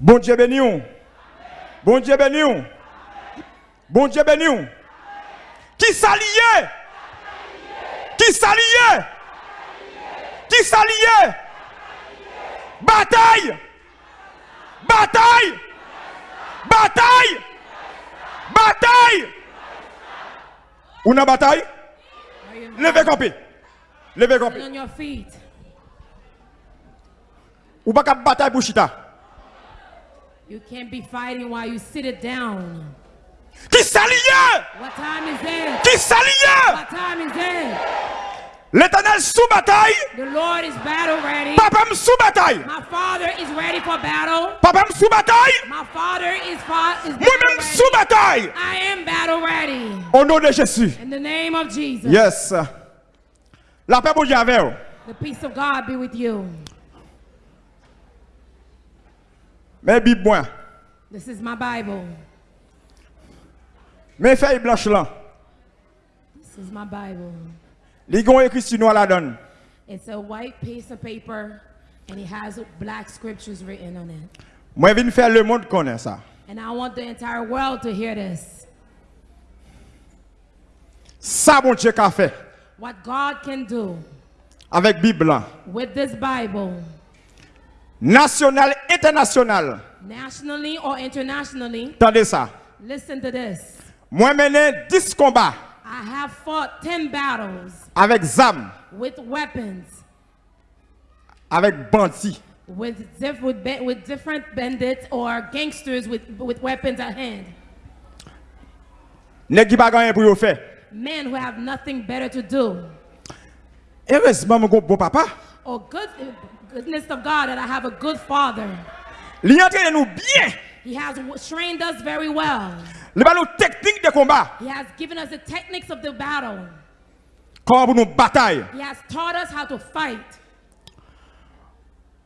Bon Dieu béni. Bon Dieu béni. Bon Dieu béni. Qui s'allie Qui s'allie Qui s'allie Bataille Bataille Bataille Bataille Ou nan bataille? Levez campé. Levez campé. Ou pas qu'à bataille pour chita? You can't be fighting while you sit it down. Qui What time is it? Qui What time is it? L'éternel sous bataille. The Lord is battle ready. Papa me sous bataille. My father is ready for battle. Papa me sous bataille. My father is, fa- is battle Moi-même sous bataille. I am battle ready. Au nom de Jésus. In the name of Jesus. Yes. La paix pour Dieu. The peace of God be with you. Mais Bible. This is my Bible. Mais feuille blanche là. This is my Bible. Gens écrit sur à la donne. It's a white piece of paper and it has black scriptures written on it. Moi viens faire le monde connaître ça. And I want the entire world to hear this. Ça bon Dieu qu'a fait What God can do avec Bible là. with this Bible, National, international. nationally or internationally, Attendez ça. listen to this. Moi mené 10 combats I have fought 10 battles avec ZAM, with weapons, avec bandits, with, diff- with, ba- with different bandits or gangsters with, with weapons at hand. nèg qui pas pour yo faire. Men who have nothing better to do. Heureusement mon bon papa. Oh, good, goodness of God that I have a good father. Li entraîne nous bien. He has trained us very well. Li ba nous technique de combat. He has given us the techniques of the battle. Comment pour nous bataille. He has taught us how to fight.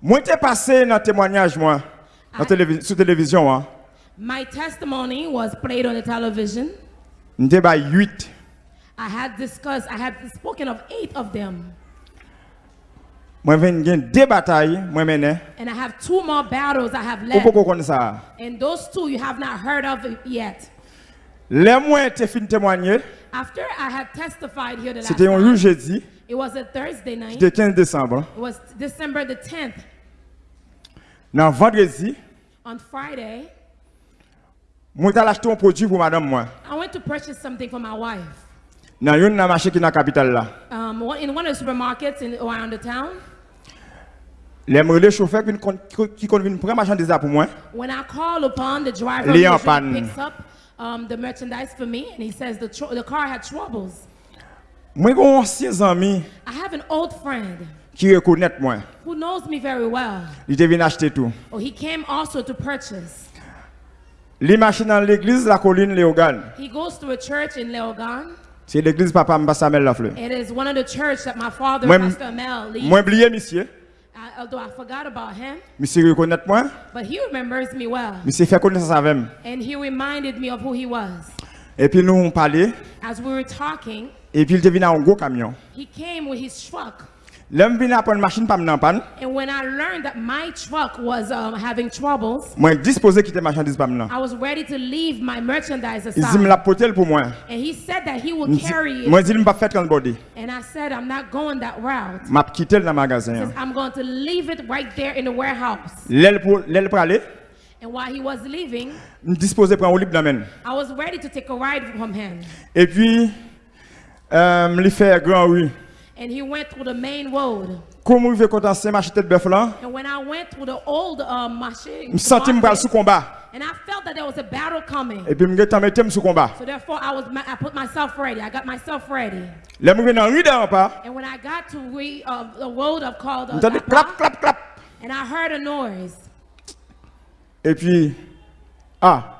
Moi t'ai passé dans témoignage moi dans Ah. télévi- sur télévision hein. My testimony was played on the television. M'était ba 8. I had discussed, I had spoken of eight of them. Moi deux batailles moi mené. And I have two more battles I have left. And those two you have not heard of yet. Les t'ai fin témoigner, After I had testified here the last c'était un jeudi, it was a Thursday night. c'était 15 décembre. It was December the 10th. Dans vendredi, On Friday, moi acheté un produit pour madame moi. I went to purchase something for my wife. Dans une marché qui dans la capitale là. Um, in one of the supermarkets in, around the town. Les le chauffeur qui vinn prendre marchandise pour moi. When I call upon the driver, usually picks up um, the merchandise for me, and he says the, the car had troubles. Moi j'ai un ancien ami I have an old friend qui reconnaît moi. who knows me very well. Il était venu acheter tout. Oh, he came also to purchase. Les machines dans l'église la colline Léogan. He goes to a church in Leogan. C'est l'église papa Mbassamel la fleur. It is one of the church that my father, Moi, Pastor Amel, leads. moi oublié monsieur. I- although I forgot about him, Monsieur reconnaît moi. but he remembers me well. Monsieur fait connaissance avec moi. And he reminded me of who he was. Et puis nous on parlait. As we were talking, Et puis il dans un gros camion. he came with his truck. L'homme vient à prendre machine pas m'en panne. And when I learned that my truck was um, having troubles, Moi disposé quitter marchandise pas. I was ready to leave my merchandise Il dit me la pour moi. And he said that he would carry Moi it. dit me pas faire transporter. And I said, I'm not going that route. M'a dans le magasin. Says, I'm going to leave it right there in the warehouse. L'aile pour l'aile pour aller. And while he was leaving, Me disposé prendre au libre dans main. I was ready to take a ride from him. Et puis euh il fait grand rue. And he went through the main road. Comme il veut commencer marché tête bœuf là? And when I went through the old um, machine, Me senti me sous combat. and I felt that there was a battle coming. Et puis me geta mettre sous combat? So therefore, I was I put myself ready. I got myself ready. Là me dans rue d'en pas. And when I got to re, uh, the road of called uh, M'entendez clap clap clap. and I heard a noise, Et puis ah.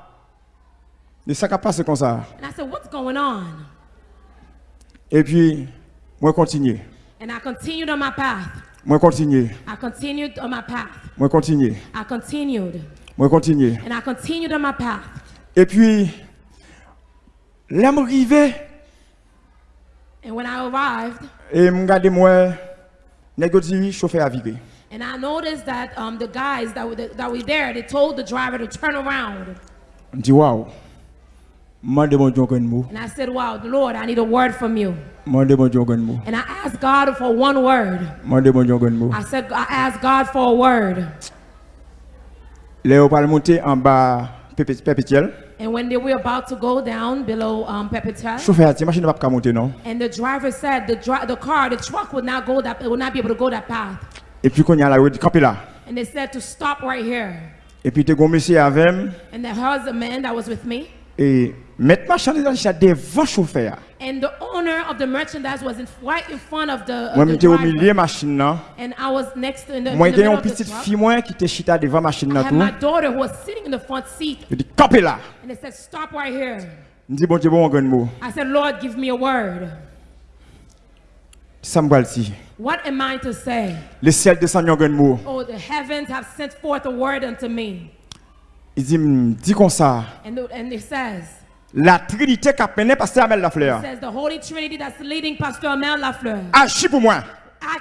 Et ça qui passe comme ça? and I said, "What's going on?" Et puis moi continuer. And I continued on my path. Moi continuer. I continued on my path. Moi continuer. I continued, Moi continuer. and I continued on my path. Et puis là me arrivé And when I arrived, et me regarder moi dit chauffeur a viré. And I noticed that um, the guys that were, that were there, they told the driver to turn around. Je dis And I said, Wow, Lord, I need a word from you. Mande mon Dieu un mot. And I asked God for one word. Mande mon Dieu un mot. I said, I asked God for a word. Léo va monter en bas Pépé- Pépétiel. And when they were about to go down below um, Pepetel, Chauffeur a dit machine ne va pas monter non. and the driver said the, dri- the car, the truck would not go that, it would not be able to go that path. Et puis qu'on y a là, il dit camper. And they said to stop right here. Et puis te gon monsieur avec And there was a man that was with me. Et mettre marchandise devant chauffeur. And the owner of the merchandise was in, right in front of the, uh, Moi j'étais au milieu machine là. And I was next in the, in Moi the j'étais middle une of the petite fille moi qui était chita devant machine là tout. my daughter who was sitting in the front seat. Je dis là. And they said, stop right here. Je dis bon Dieu bon un mot. I said, Lord, give me a word. Ça me. What am I to say? Le ciel descend un mot. Oh, the heavens have sent forth a word unto me. Il dit "Hmm, dis comme ça. And, the, and it says, La Trinité qui a peine pasteur Amel it Lafleur. says, the Holy Trinity that's leading Pastor Amel Lafleur Agis pour moi.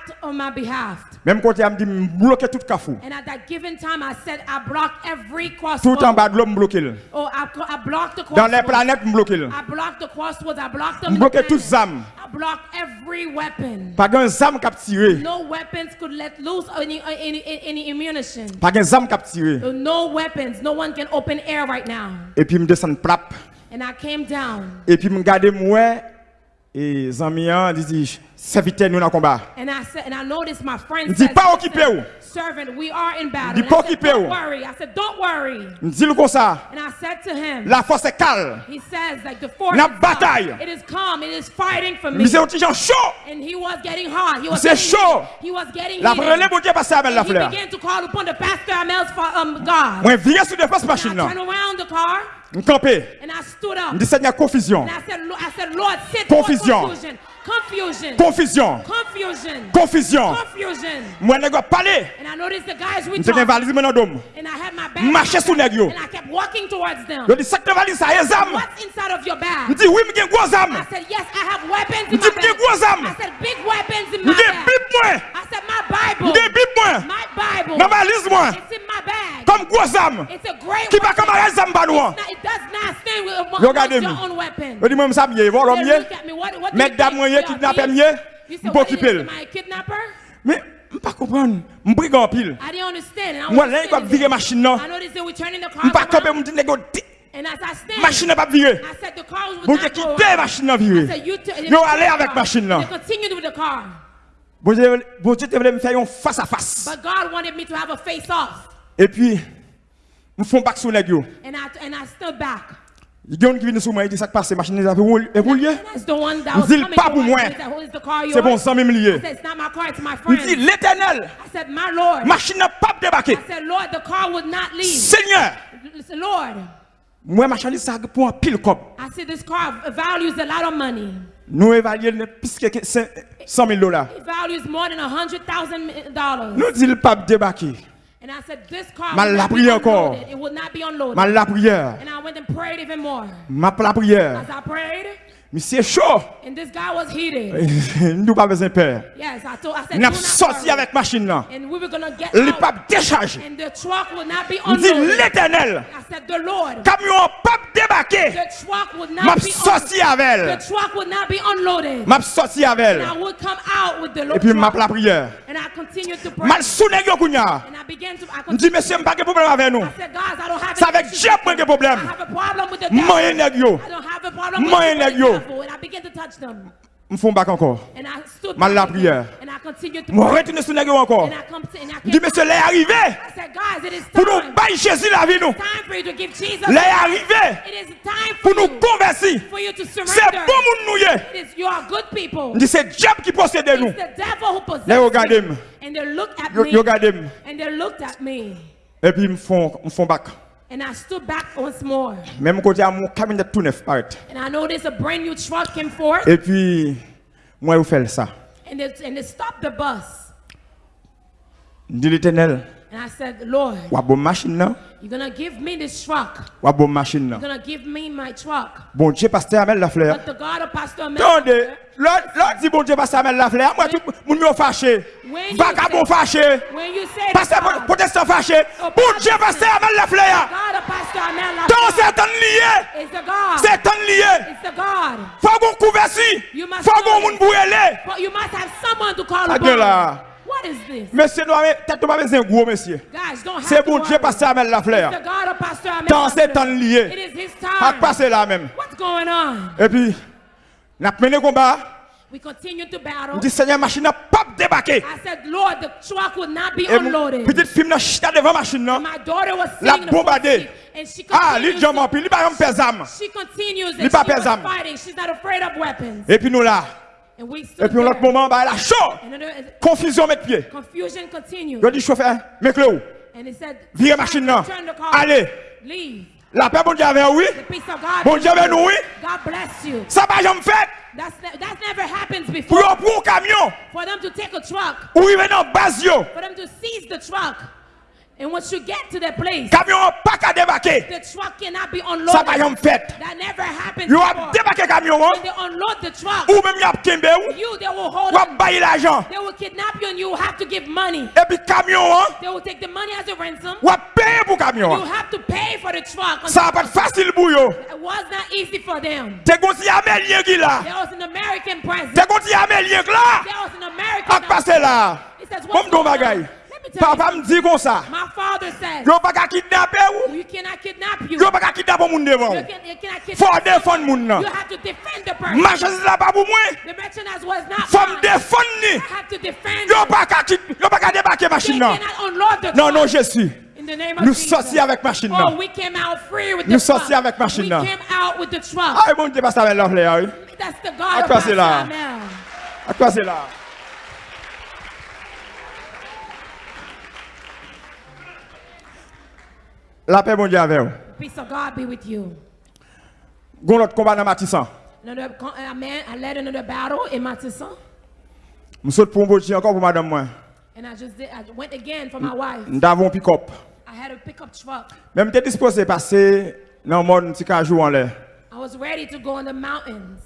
Act on my behalf. Même quand il me dit bloquer tout cafou. And at that given time, I said, I blocked every Tout en crossroad. bas de l'homme bloqué. Oh, I, I blocked the Dans les planètes me bloqué. I blocked the crossroads. I blocked them. Toutes planets. âmes. I blocked every weapon. Pas un zam qui a tiré. No weapons could let loose any any any ammunition. Pas un zam qui a tiré. No weapons. No one can open air right now. Et puis me descend plap. And I came down. Et puis me garder moi et Zamian dit serviteur nous dans le combat. And I said, and I noticed my friend Dis pas "Listen, occupé ou." servant, we are in battle. Dis pas occupé don't ou. worry. I said, don't worry. Me dit comme ça. And I said to him, La force est calme. he says, like the force La bataille. It is calm. It is fighting for me. C'est un petit gens chaud. And he was getting hot. He was C'est getting chaud. He was getting La relève pour Dieu passer avec la And he fleur. began to call upon the pastor Amel's um, God. Moi virer sur défense machine là. turned around the car Me camper. and I stood up. Dit Seigneur confusion. And I said, I said, Lord, sit Confusion. confusion. Confusion. Confusion. Mwen nèg pale. Mwen te gen valise mwen nan dom. Marche sou nèg yo. Yo di sak te valise sa e zam. Mwen di oui mwen gen gwo zam. Mwen di mwen gen gwo zam. Mwen gen bib mwen. Mwen gen bib mwen. Nan valise mwen. Kom gwo zam. Ki pa kom bagay zam ban wan. Yo gade mi. Yo di mwen msabye. Vò lom ye. Mèk dam mwen ye. Moi, You kidnapper are mieux, thieves? You said, m'po what is occuper. Mais je pas comprendre. Me brigand en pile. Moi là il va standing virer there. machine Me car pas camper around. me stand, machine pas was Bon not Dieu go quitter around. machine you t- Yo allez avec car. machine là. Bon Dieu te voulait me faire un face à face. But God wanted me to have a face off. Et puis me font back sur yo. And I, and I stood back. Il y a un qui vient sur moi il dit ça qui passe machine là roule et roule. And that's the one that was Dis-le coming pas pour moi. C'est bon 100 000 I liés. said, it's not my car, it's my Me friend. dit l'éternel machine n'a pas leave. Seigneur, moi marchandise ça pour un pile money. Nous évaluons plus que 100 000 dollars. Nous dit le pape débarquer. Ma la prière encore. Ma la prière. Ma la prière. Monsieur chaud. And this guy was heated. Nous pas besoin peur. Yes, I told I said. N'a sorti avec machine là. And we were gonna get Le pas décharger. And the truck will not be unloaded. Dit l'Éternel. I said the Lord. Camion pas débarquer. The truck will not be sorti avec elle. The truck will not be unloaded. M'a sorti avec elle. And I would come out with the Lord. Et puis m'a la prière. And I continued to pray. Mal sous nèg yo kounya. And I began to I Dit monsieur m'a pas de problème avec nous. I said guys, I don't have C'est avec Dieu que problème. I have a problem with the devil. Moi nèg yo. I don't have the nèg yo. Me font back encore. Mal la prière. Moi pray. retourner sur nèg yo encore. Dit came monsieur l'est arrivé. Pour nous bailler Jésus la vie nous. L'est arrivé. Pour nous convertir. C'est bon moun nou ye. It is, you are good people. Me dit c'est diable qui possède nous. It's the devil who possesses Là, regardez you. moi. And they looked at Yo me. yo regardez moi. And they looked at me. Et puis font me font back. And I stood back once more. Même côté à mon camion tout neuf. And I noticed a brand new truck came forth. Et puis moi vous faites ça. And they, and they stopped the bus. Dit l'éternel. And I said, Lord, Wa bon machine là. You're gonna give me this truck. Machine là. You're gonna give me my truck. Bon Dieu, pasteur Amel Lafleur. But the God of Pastor Amel, Attendez, l'autre dit bon Dieu, pasteur Amel Lafleur. Moi, tout le monde fâché. When you Vagabond fâché. Pasteur protestant fâché. Bon Dieu, pasteur Amel Lafleur. Tant c'est un lié. C'est un lié. Faut qu'on couvre si. You must Faut qu'on moun. But you must have someone to call upon. Dieu là. What is this? Monsieur, nous avons peut-être pas besoin de gros, monsieur. C'est bon Dieu, pasteur Amel Lafleur. the God of Pastor Amel. Tant c'est un It lié. is his À passer là même. What's going on? Et puis, n'a mené combat. We continue to battle. Dit Seigneur, machine n'a pas débarqué. I said, Lord, the truck would not be unloaded. petite fille n'a chita devant machine non? My daughter was La sitting in the front bombardé. seat, and she Ah, continues, jamais puis lui pas faire zam. she continues Li and pa she was fighting. She's not afraid of weapons. Et puis nous là. And we Et puis l'autre moment, bah la chaud. Confusion mettre pied. Je dis chauffeur, mec le où? Virez machine là. Allez. Leave. La paix bon Dieu avec oui. The peace of God. Bon Dieu avec nous oui. God bless you. Ça va jamais fait. That's ne- that never happens Pour before. prendre un camion. For them to take a truck, Ou il dans base yo. for them to seize the truck. And once you get to the place, camion pas qu'à débarquer. The truck cannot be unloaded. Ça va yon fait. That never happens. You have débarqué camion. When they unload the truck. Ou même y a kembe ou. You they will hold. Ou bailler l'argent. They will kidnap you and you have to give money. Et puis camion hein. They will take the money as a ransom. Ou payer pour camion. You have to pay for the truck. Ça va pas facile pour yo. It was not easy for them. T'es gonti amélien qui là. There was an American president. T'es gonti amélien là. There was an American. Ak passé là. Comme don bon bagaille. Papa me dit comme ça. Yo pas qu'à kidnapper ou. Yo pas qu'à kidnapper moun devant. Faut défendre moun nan. Marchandise là pas pour moi. Faut me défendre Yo pas qu'à yo pas qu'à débarquer machine nan. Non non, non Jésus. Nous sortis avec machine nan. Nous sortis avec machine nan. Ah mon Dieu pas ça avec l'enfleur. That's the God of là. À quoi c'est là? La paix, bon Dieu, avec vous. Peace of God be with you. Gon l'autre combat dans Matissan. Another, co- a man, I led another battle in Matissa, Je saute pour un encore pour madame moi. and I just did. I went again for my wife. Nous avons un pick-up. I had a pickup truck. Même t'es disposé à passer dans le monde un petit jour en l'air. I was ready to go in the mountains,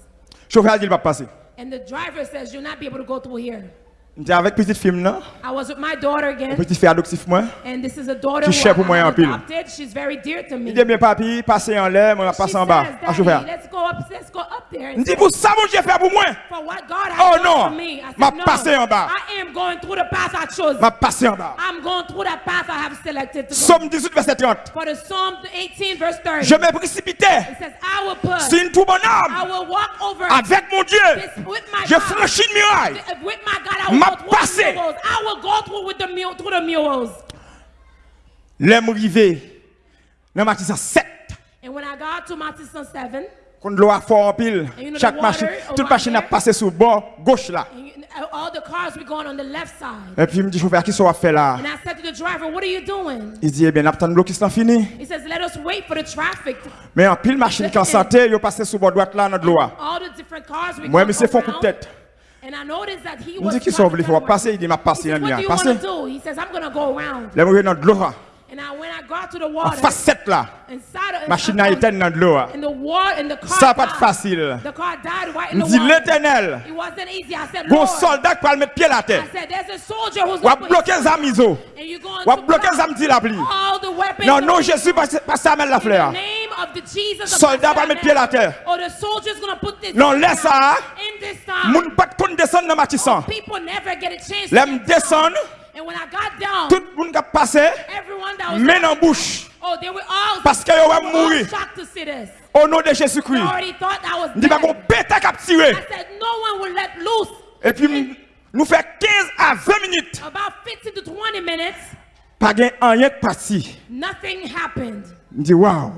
Chauffeur dit il va pas passer. and the driver says you'll not be able to go through here. J'étais avec petite fille là, I was with my daughter again, petit fille moi. and this is a daughter Qui pour moi en pile. She's very dear to me. Il dit bien papi, passer en l'air, moi passer en bas. À chauffeur. Daddy, let's go up, let's go up there. Il And dit see pour ça mon Dieu fait pour moi? for what God has Oh, done non. for me. I said, M'a no, passé en bas. I am going through the path I chose. M'a passer en bas. I'm going through that path I have selected to go. Somme 18 verset 30. For the Psalm 18 verse 30, Je me précipitais. it says, I will put, C'est une tout bonne I will walk over Avec mon Dieu. this with my Je franchis muraille. With my God, I will M'a passé. the mules. I will go through with the mule, through the mules. L'aime rivé. Dans Matissan 7. And when I got to Matissa 7, Quand l'eau a fort en pile, chaque machine, toute around machine a passé sur le bord gauche là. and you, all the cars were going on the left side. Et puis il me dit, chauffeur, qui ça va faire là? And I said to the driver, what are you doing? Il dit, eh bien, fini. Us wait for the traffic. Mais en pile machine qui en santé, il passé sur le bord droite là, dans l'eau. All the different cars we Moi, monsieur, font coup de tête. Mwen di ki sou vle fwa pase, yi di ma pase yon liyan. Pase. Le mwen yon nan dlo ha. A faset la. Machin nan eten nan dlo ha. Sa pat fasil. Mwen di l'Etenel. Gon soldat kwa l met pie la te. Wap bloke zam izo. Wap bloke zam di la pli. Nan nou Jesu pase amel la fle ha. Soldat va mettre pied à terre. The soldier's going to put this Non, laisse ça. In this time, Moun pas kon descendre dans Matissan. people never get a chance to L'aime get down. descendre. And when I got down, Tout le monde qui a passé, everyone that was main en bouche. oh, they were all, Parce que yo va mourir. shocked to see this. Au nom de Jésus-Christ. already thought I was Dit pas qu'on pète à cap tirer. I said, no one will let loose. Et puis, nous fait 15 à 20 minutes. About 15 to 20 minutes, Pas rien de parti. nothing happened. Dis, waouh.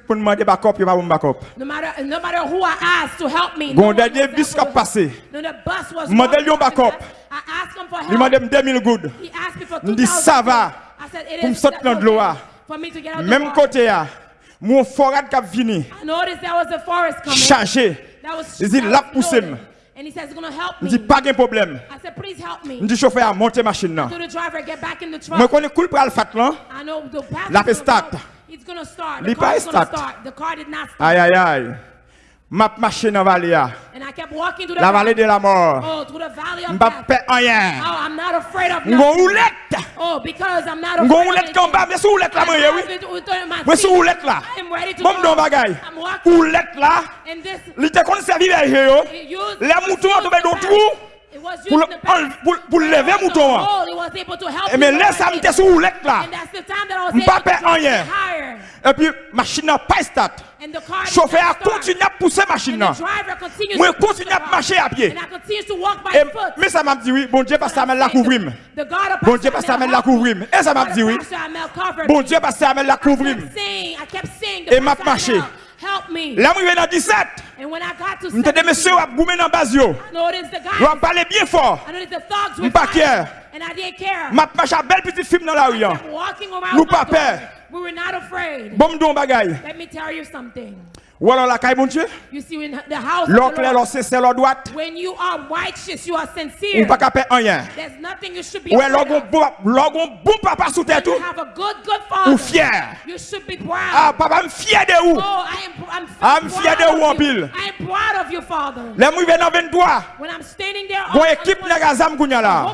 Tout le monde m'a dit backup, il va pas backup. No matter, no matter who I asked to help me, Gon dernier bus qui a passé. No, the bus was Modèle walking yon up backup. and I asked him for Il m'a help. dit 2000 good. He asked me for Il me dit, 2,000 ça va. I said, it Pour me is sortir dans l'eau, okay for me to get out the Même côté, ah, mon forage qui a venu, I noticed there was a forest coming. chargé. That was, Il dit, la loaded. And he says he's gonna help me. dis pas de problème. I said, please help me. dis chauffeur à monter machine là. So the driver get back in the Moi truck. connais cool pour le fat là. I know the pastor. La fait start. He's gonna start. The car is gonna start. The car did not start. Aïe aïe aïe. M'a marché dans la vallée La vallée de la mort. Oh, M'pas death. fait rien. Oh, I'm not afraid of M'gon nothing. roulette. Oh, because I'm not afraid of roulette comme bas, mais sous roulette là moi oui. Moi sous roulette là. I'm ready to Bon. I'm walking. Roulette là. Il te kon servi berger yo. it used- Les moutons tombé dans back. trou. pou leve mouton an. E men lè sa mte sou ou lek la. Mpa pe anyen. E pi machin nan pa estat. Chofè a kontinye ap pousse machin nan. Mwen kontinye ap mache a pie. E mi sa map diwi, bon Dje pas sa men la kouvrim. Bon Dje pas sa men la kouvrim. E sa map diwi, bon Dje pas sa men la kouvrim. E map mache. La mwen ven nan 17, mwen te demese wap goumen nan baz yo. Wap pale bien for, mwen pa kyer. Map pa chabel piti film nan la ou yan. Nou pa per. Bom don bagay. Ou alors la caille bon Dieu. L'oclair, l'on c'est l'on droit. Ou pas capé rien. Ou est l'on bon papa sous terre tout. Ou fier. Ah papa, je fier de vous. Je fier de vous en pile. Les mouilles viennent en 23. Bon équipe de Gazam Kounya là.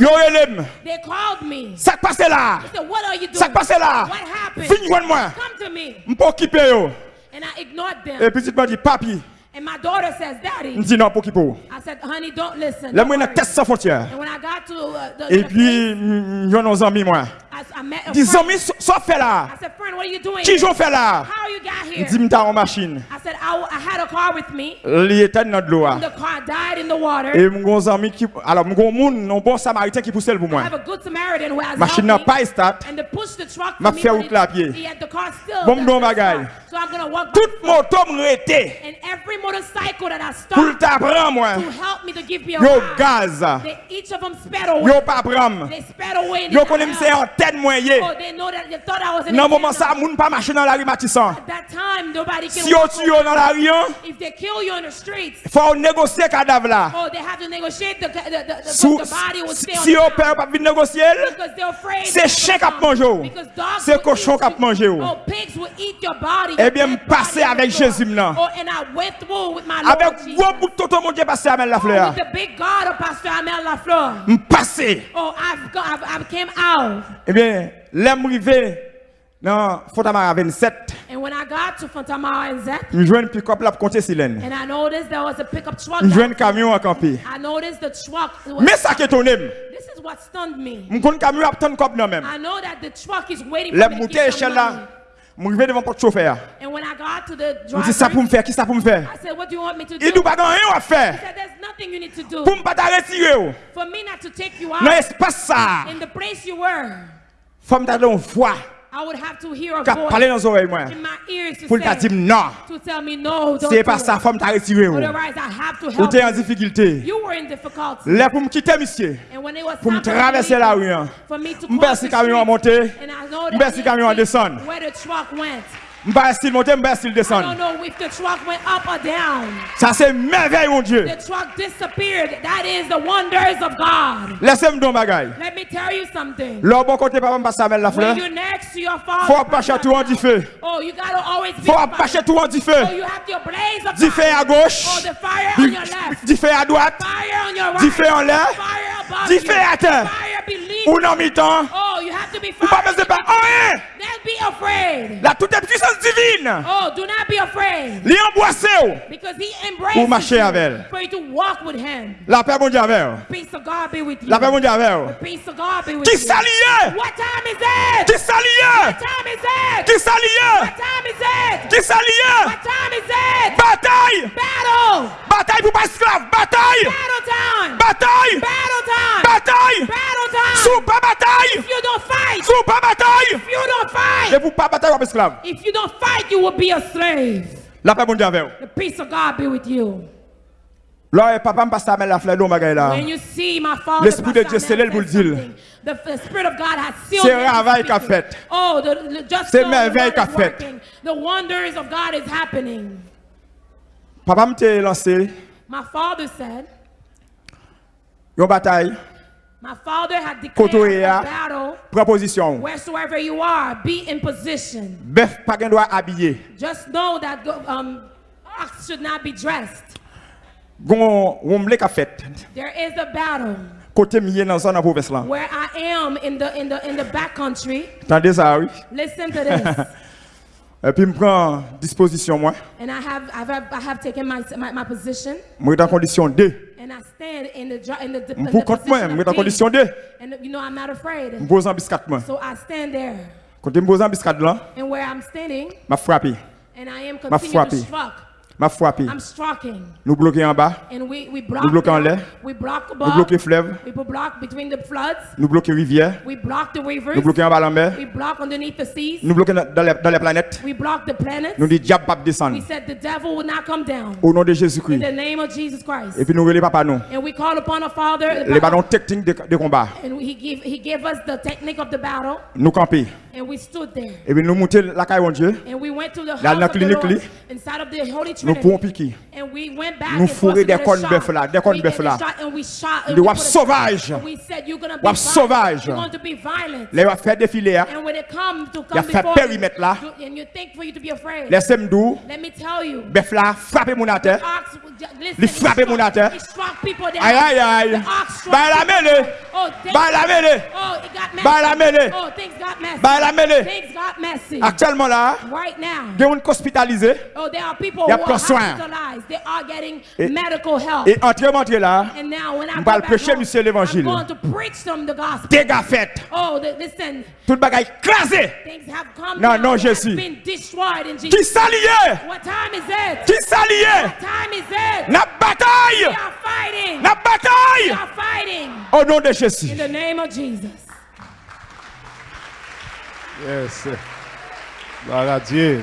Yo elem. Ça passe là. Ça passe là. Vigne moi. Je peux occuper yo. And I ignored them. Et m'a dit papi. And my daughter says, Daddy. Me dit non pour qui pour? I said, honey, don't listen. Dans worry." test sans frontières. And when I got to uh, the, Et the puis yo nos amis moi. I, I met a Dis friend. amis ça fait là? I said, friend, what are you doing? Qui j'en fait là? Here? dit m'ta en machine. I said, I, I had a car with me. Li était dans l'eau. The car died in the water. Et mon ami qui alors mon moun, non bon samaritain qui pousse le pour I moi. have a good Samaritan who has Machine n'a pas start. And to push the truck M'a fait route à pied. Bon, bon by Tout moto me rete. And every motorcycle that I Pour stopped t'apprendre moi. to help me to give me a Yo gaz. Yo pas prendre. Yo connais c'est antenne moyen. Nan mouman sa, moun pa mache nan la ri matisan. Si yo tu yo nan la riyan, fwa ou negosye kadav la. Si yo pe ou pa vin negosye el, se chen kap manje ou, se koshon kap manje ou. Ebyen m pase avèk Jezim nan. Avèk wò bout toto moun je pase amèl la fleur. M pase. Ebyen lèm rive. Dans Fontamara 27. And when I got to Fontamara and Zet, Je joue une pick-up là pour compter silène. and I noticed there was a pickup truck. Camion à camper. I noticed the truck. was- Mais ça qui étonne, This is what stunned me. camion à cop non même. I know that the truck is waiting Les for me some échelle là, je rivé devant porte chauffeur. And when I got to the Je dis ça pour driver, me faire, qui ça pour me faire? I said, what do you want me to do? Il nous pas rien à He faire. said, there's nothing you need to do. Pour me pas t'arrêter. oh. For me not to take you Dans out l'espace ça, in the place you were, faut me t'aller en voix. Kap pale nan zorey mwen. Poul ta dim nan Se pa sa fom ta retire ou. Ou te yon difikilte Le pou m kite misye. Pou m travese la ou yon M besi kamyon monte M besi kamyon deson À monter. à truck went. Me pas style monter, style descendre. truck went up or down. Ça c'est merveille mon Dieu. The truck disappeared. That is the wonders of God. Laissez-moi don bagaille. Let me tell you something. Là bon côté papa passe avec la fleur. When you're next to your father, Faut pas tout en feu. oh, you gotta always be Faut pas tout en feu. Oh, you have your blaze of Dit feu à fire. gauche. Oh, the fire on your left. Dit feu à droite. Fire on your right. Dit feu en l'air. Feu à terre. Ou non mi-temps. Oh, you have to be Ou pas besoin de pas rien. Then be afraid. La toute puissance divine. Oh, do not be afraid. Li embrassé ou. Because he embraces Pour marcher you avec elle. for you to walk with him. La paix mon avec. Peace of God be with you. La paix mon avec peace of God be with Qui you. s'allie? What time is it? Qui s'allie? What time is it? Qui s'allie? What time is it? Qui s'allie? What time is it? Bataille! Battle! Bataille pour pas esclave! Bataille! Battle time! Bataille! Battle time! Bataille! Pas bataille! If you don't fight, pas bataille! if you don't Et fight, pour pas bataille esclave. if you don't fight, you will be a slave. La paix avec ou. The peace of God be with you. Là, et papa me passe avec la fleur d'eau là. When you see my father, L'Esprit de Dieu pour le said dire. something, The, the Spirit of God has sealed C'est travail qu'a fait. Oh, the, the, just C'est merveille qu'a fait. The wonders of God is happening. Papa me t'a lancé My father said, bataille, My father had declared a battle. Proposition. Wheresoever you are, be in position. Bœuf pas gain droit habiller. Just know that um, ox should not be dressed. Gon womble ka fait. There is a battle. Côté mié dans zone province là. Where I am in the in the in the back country. Tendez ça oui. Listen to this. Et puis, je prends disposition, moi. And I have, I have, I have taken my, my, my position. Je suis en condition 2. M pou kont mwen, m wè nan kondisyon de. M bozan biskat mwen. Kote m bozan biskat lan, ma frapi. Ma frapi. M'a frappé. Nous bloquer en bas, we, we Nous bloquons en l'air. nous bloquer fleuve, nous bloquer rivière, nous bloquer en bas la mer, nous bloquer dans les, dans les planètes. Nous dit diable pas descendre. Au nom de Jésus-Christ. Et puis nous relais papa nous. Les ballons techniques de, de combat. Nous camper. And we stood there. Et puis nous monter la caille mon Dieu. And we went to the Là, house dans the clinique, Lord, li, inside of the Holy Nous pouvons piquer. And we went back Nous and fourrer des cornes bœuf là, des cornes We- bœuf là. we wap sauvage. Wap sauvage. Les va faire défiler. hein. Il a come fait périmètre là. you, and you think for you to be afraid. Laissez me doux. Let me tell you. Bœuf là, frappez mon à terre. He frappe moun à terre. Aïe aïe aïe. Bah la mêlée. Oh, la mêlée. Oh, it got messy. Bah la mêlée. Oh, things got messy. Bah la mêlée. Things got messy. Actuellement là, il y a une hospitalisé. Oh, there are people Y a are soin. hospitalized. They are getting Et- medical help. Et entrez, montrez là. and now when I on go va le back prêcher, monsieur, l'évangile. Dégâts faits. Oh, Tout le bagage crasé. things have come Non, non, Jésus. been destroyed in Jesus. Qui s'alliait? What time is it? Qui it? La bataille. La bataille. Au nom de Jésus. In the name of Jesus. Yes. Gloire à Dieu.